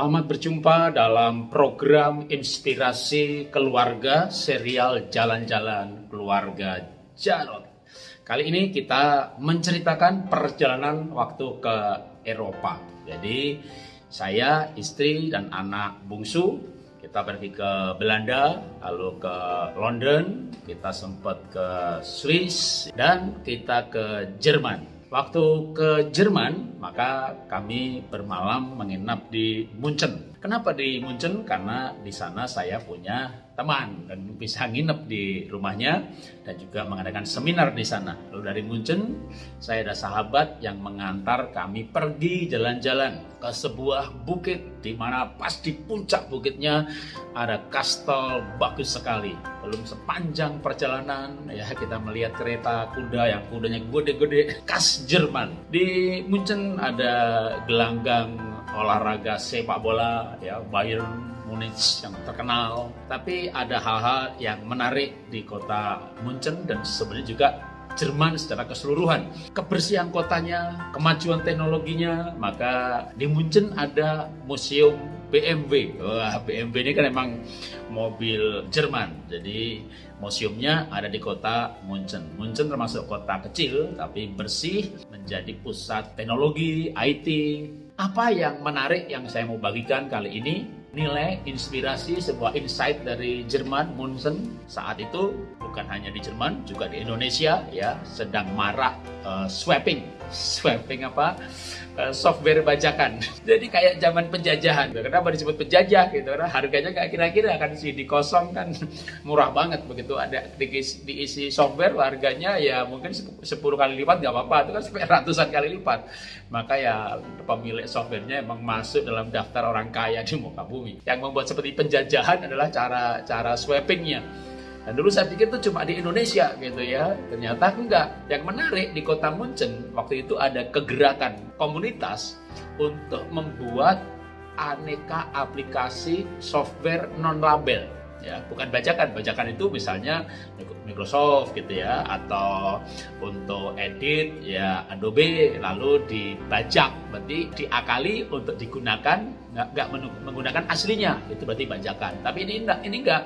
Selamat berjumpa dalam program Inspirasi Keluarga serial Jalan-Jalan Keluarga Jarot. Kali ini kita menceritakan perjalanan waktu ke Eropa. Jadi saya, istri, dan anak bungsu kita pergi ke Belanda, lalu ke London, kita sempat ke Swiss, dan kita ke Jerman. Waktu ke Jerman, maka kami bermalam menginap di Munchen. Kenapa di Munchen? Karena di sana saya punya teman dan bisa nginep di rumahnya dan juga mengadakan seminar di sana. Lalu dari Munchen, saya ada sahabat yang mengantar kami pergi jalan-jalan ke sebuah bukit di mana pas di puncak bukitnya ada kastel bagus sekali. Belum sepanjang perjalanan ya kita melihat kereta kuda yang kudanya gede-gede khas Jerman. Di Munchen ada gelanggang olahraga sepak bola ya Bayern Munich yang terkenal. Tapi ada hal-hal yang menarik di kota Munchen dan sebenarnya juga Jerman secara keseluruhan. Kebersihan kotanya, kemajuan teknologinya, maka di Munchen ada museum BMW. Wah, BMW ini kan emang mobil Jerman. Jadi museumnya ada di kota Munchen. Munchen termasuk kota kecil tapi bersih, menjadi pusat teknologi, IT. Apa yang menarik yang saya mau bagikan kali ini? Nilai inspirasi sebuah insight dari Jerman Munchen saat itu bukan hanya di Jerman juga di Indonesia ya sedang marak uh, swapping swapping apa uh, software bajakan. Jadi kayak zaman penjajahan. Kenapa disebut penjajah gitu? Karena harganya kayak kira-kira kan si di kan. Murah banget begitu. Ada diisi, diisi software harganya ya mungkin 10 kali lipat nggak apa-apa. Itu kan sampai ratusan kali lipat. Maka ya pemilik softwarenya emang masuk dalam daftar orang kaya di muka bumi. Yang membuat seperti penjajahan adalah cara cara swappingnya dan dulu saya pikir itu cuma di Indonesia gitu ya. Ternyata enggak. Yang menarik di kota Munchen waktu itu ada kegerakan komunitas untuk membuat aneka aplikasi software non label ya. Bukan bajakan. Bajakan itu misalnya Microsoft gitu ya atau untuk edit ya Adobe lalu dibajak. Berarti diakali untuk digunakan nggak menggunakan aslinya. Itu berarti bajakan. Tapi ini enggak ini enggak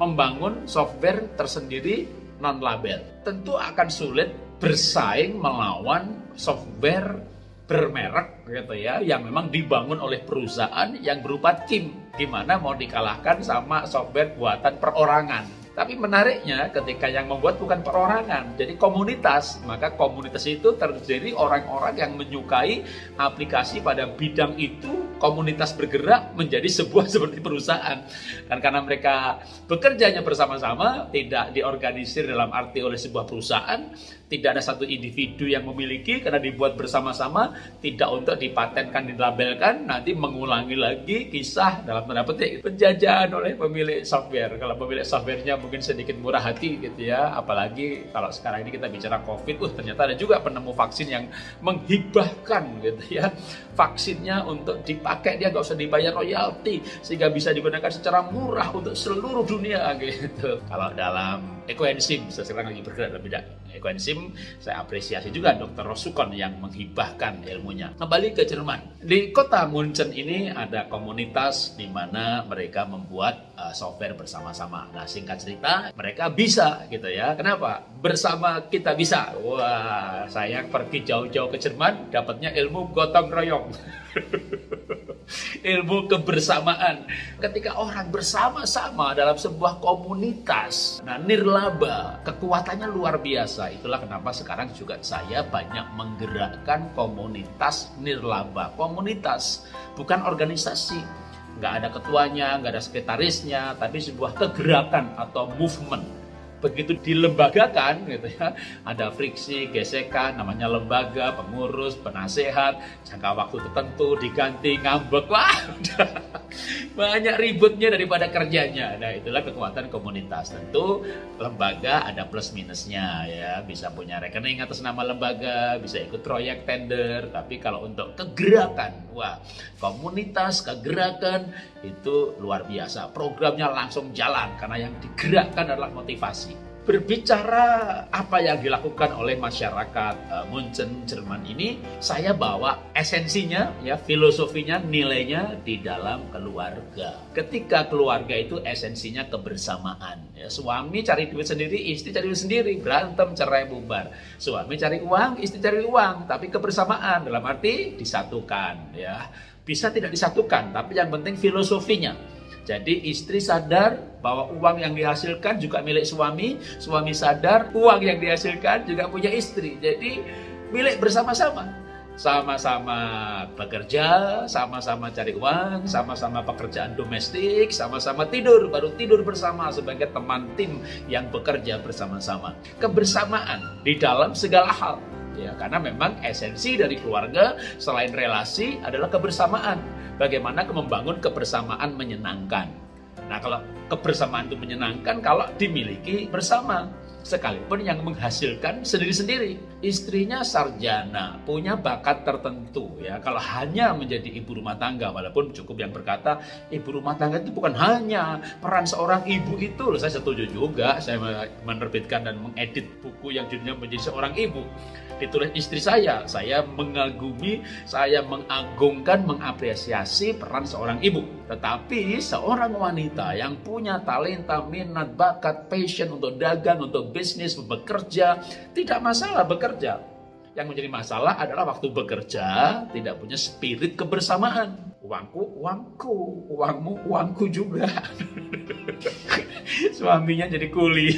membangun software tersendiri non label. Tentu akan sulit bersaing melawan software bermerek gitu ya yang memang dibangun oleh perusahaan yang berupa tim di mana mau dikalahkan sama software buatan perorangan tapi menariknya ketika yang membuat bukan perorangan, jadi komunitas. Maka komunitas itu terdiri orang-orang yang menyukai aplikasi pada bidang itu, komunitas bergerak menjadi sebuah seperti perusahaan. Dan karena mereka bekerjanya bersama-sama, tidak diorganisir dalam arti oleh sebuah perusahaan, tidak ada satu individu yang memiliki karena dibuat bersama-sama, tidak untuk dipatenkan, dilabelkan, nanti mengulangi lagi kisah dalam tanda petik penjajahan oleh pemilik software. Kalau pemilik softwarenya mungkin sedikit murah hati gitu ya apalagi kalau sekarang ini kita bicara covid uh ternyata ada juga penemu vaksin yang menghibahkan gitu ya vaksinnya untuk dipakai dia nggak usah dibayar royalti sehingga bisa digunakan secara murah untuk seluruh dunia gitu kalau dalam ekoenzim saya sekarang lagi bergerak lebih bidang ekoenzim saya apresiasi juga dokter Rosukon yang menghibahkan ilmunya kembali ke Jerman di kota Munchen ini ada komunitas di mana mereka membuat uh, software bersama-sama nah singkat cerita mereka bisa gitu ya. Kenapa? Bersama kita bisa. Wah, saya pergi jauh-jauh ke Jerman, dapatnya ilmu gotong royong. ilmu kebersamaan. Ketika orang bersama-sama dalam sebuah komunitas, nah nirlaba, kekuatannya luar biasa. Itulah kenapa sekarang juga saya banyak menggerakkan komunitas nirlaba. Komunitas, bukan organisasi nggak ada ketuanya, nggak ada sekretarisnya, tapi sebuah kegerakan atau movement begitu dilembagakan gitu ya. Ada friksi gesekan namanya lembaga pengurus penasehat jangka waktu tertentu diganti ngambek. Wah banyak ributnya daripada kerjanya. Nah itulah kekuatan komunitas. Tentu lembaga ada plus minusnya ya. Bisa punya rekening atas nama lembaga bisa ikut proyek tender. Tapi kalau untuk kegerakan wah komunitas kegerakan itu luar biasa. Programnya langsung jalan karena yang digerakkan adalah motivasi berbicara apa yang dilakukan oleh masyarakat uh, Munchen Jerman ini, saya bawa esensinya, ya filosofinya, nilainya di dalam keluarga. Ketika keluarga itu esensinya kebersamaan. Ya, suami cari duit sendiri, istri cari duit sendiri, berantem, cerai, bubar. Suami cari uang, istri cari uang, tapi kebersamaan dalam arti disatukan. Ya, bisa tidak disatukan, tapi yang penting filosofinya jadi istri sadar bahwa uang yang dihasilkan juga milik suami, suami sadar uang yang dihasilkan juga punya istri. Jadi milik bersama-sama. Sama-sama bekerja, sama-sama cari uang, sama-sama pekerjaan domestik, sama-sama tidur, baru tidur bersama sebagai teman tim yang bekerja bersama-sama. Kebersamaan di dalam segala hal ya karena memang esensi dari keluarga selain relasi adalah kebersamaan bagaimana membangun kebersamaan menyenangkan? Nah kalau kebersamaan itu menyenangkan kalau dimiliki bersama sekalipun yang menghasilkan sendiri-sendiri. Istrinya sarjana, punya bakat tertentu ya. Kalau hanya menjadi ibu rumah tangga, walaupun cukup yang berkata ibu rumah tangga itu bukan hanya peran seorang ibu itu. Loh, saya setuju juga, saya menerbitkan dan mengedit buku yang judulnya menjadi seorang ibu. Ditulis istri saya, saya mengagumi, saya mengagungkan, mengapresiasi peran seorang ibu. Tetapi seorang wanita yang punya talenta, minat, bakat, passion untuk dagang, untuk bisnis, bekerja, tidak masalah bekerja. Yang menjadi masalah adalah waktu bekerja tidak punya spirit kebersamaan. Uangku, uangku, uangmu, uangku juga. Suaminya jadi kuli.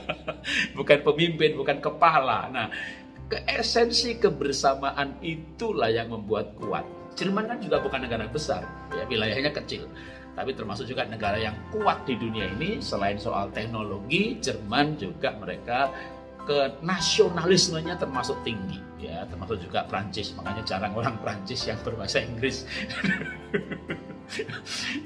bukan pemimpin, bukan kepala. Nah, keesensi kebersamaan itulah yang membuat kuat. Jerman kan juga bukan negara besar, ya wilayahnya kecil tapi termasuk juga negara yang kuat di dunia ini selain soal teknologi Jerman juga mereka ke nasionalismenya termasuk tinggi ya. Termasuk juga Prancis. Makanya jarang orang Prancis yang berbahasa Inggris.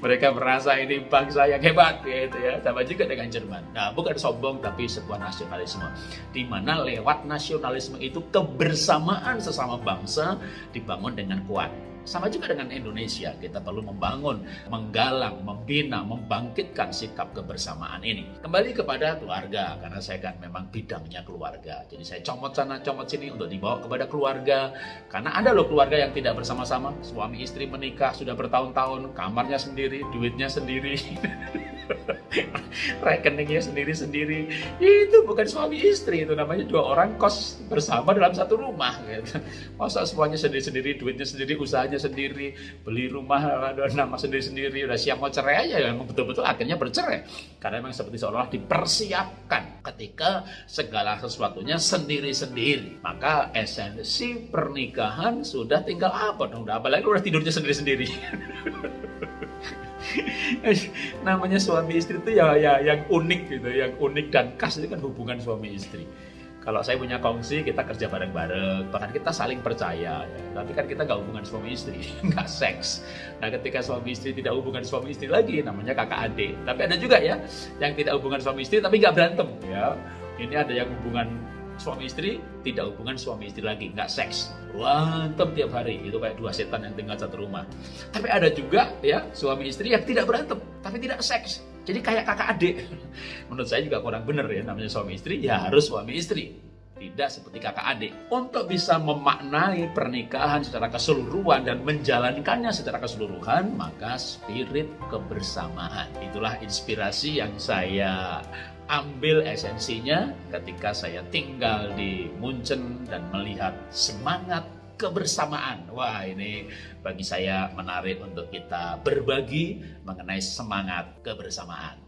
Mereka merasa ini bangsa yang hebat gitu ya. Sama juga dengan Jerman. Nah bukan sombong tapi sebuah nasionalisme. Di mana lewat nasionalisme itu kebersamaan sesama bangsa dibangun dengan kuat sama juga dengan Indonesia, kita perlu membangun, menggalang, membina, membangkitkan sikap kebersamaan ini. Kembali kepada keluarga, karena saya kan memang bidangnya keluarga. Jadi saya comot sana, comot sini untuk dibawa kepada keluarga. Karena ada loh keluarga yang tidak bersama-sama, suami istri menikah sudah bertahun-tahun, kamarnya sendiri, duitnya sendiri. rekeningnya sendiri-sendiri. Itu bukan suami istri itu namanya dua orang kos bersama dalam satu rumah gitu. masa semuanya sendiri-sendiri duitnya sendiri usahanya sendiri beli rumah nama sendiri-sendiri. Udah siap mau cerai aja memang betul-betul akhirnya bercerai. Karena memang seperti seolah dipersiapkan ketika segala sesuatunya sendiri-sendiri. Maka esensi pernikahan sudah tinggal apa dong? Udah apalagi udah tidurnya sendiri-sendiri namanya suami istri itu ya, ya yang unik gitu, yang unik dan khas itu kan hubungan suami istri. Kalau saya punya kongsi, kita kerja bareng-bareng, bahkan kita saling percaya. Ya. Tapi kan kita nggak hubungan suami istri, nggak seks. Nah ketika suami istri tidak hubungan suami istri lagi, namanya kakak adik. Tapi ada juga ya, yang tidak hubungan suami istri tapi nggak berantem. Ya, ini ada yang hubungan suami istri tidak hubungan suami istri lagi nggak seks. Berantem tiap hari itu kayak dua setan yang tinggal satu rumah. Tapi ada juga ya suami istri yang tidak berantem tapi tidak seks. Jadi kayak kakak adik. Menurut saya juga kurang bener ya namanya suami istri ya harus suami istri. Tidak seperti kakak adik. Untuk bisa memaknai pernikahan secara keseluruhan dan menjalankannya secara keseluruhan, maka spirit kebersamaan. Itulah inspirasi yang saya ambil esensinya ketika saya tinggal di Munchen dan melihat semangat kebersamaan. Wah, ini bagi saya menarik untuk kita berbagi mengenai semangat kebersamaan.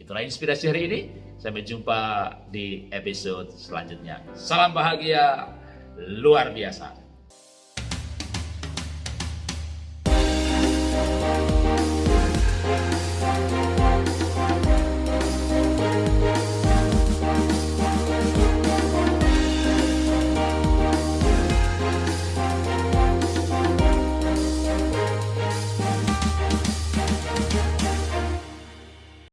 Itulah inspirasi hari ini. Sampai jumpa di episode selanjutnya. Salam bahagia luar biasa.